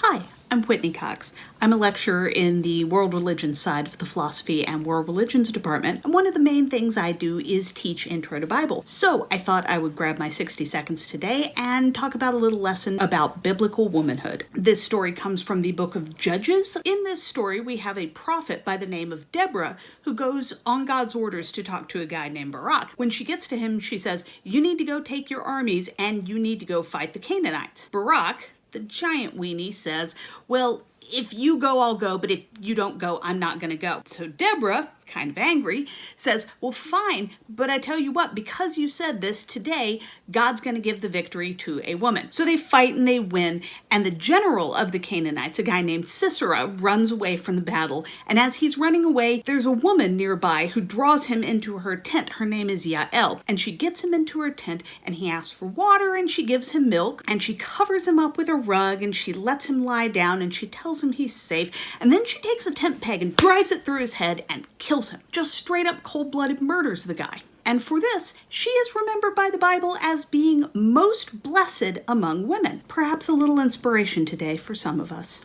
Hi, I'm Whitney Cox. I'm a lecturer in the world religions side of the philosophy and world religions department, and one of the main things I do is teach Intro to Bible. So I thought I would grab my 60 seconds today and talk about a little lesson about biblical womanhood. This story comes from the book of Judges. In this story, we have a prophet by the name of Deborah who goes on God's orders to talk to a guy named Barak. When she gets to him, she says, You need to go take your armies and you need to go fight the Canaanites. Barak, the giant weenie says, Well, if you go, I'll go, but if you don't go, I'm not to go. So Deborah, kind of angry, says, Well, fine, but I tell you what, because you said this today, God's going to give the victory to a woman. So they fight and they win, and the general of the Canaanites, a guy named Sisera, runs away from the battle. And as he's running away, there's a woman nearby who draws him into her tent. Her name is Yael, and she gets him into her tent, and he asks for water, and she gives him milk, and she covers him up with a rug, and she lets him lie down, and she tells him he's safe. And then she takes a tent peg and drives it through his head and kills kills him. Just straight up cold blooded murders the guy. And for this, she is remembered by the Bible as being most blessed among women. Perhaps a little inspiration today for some of us.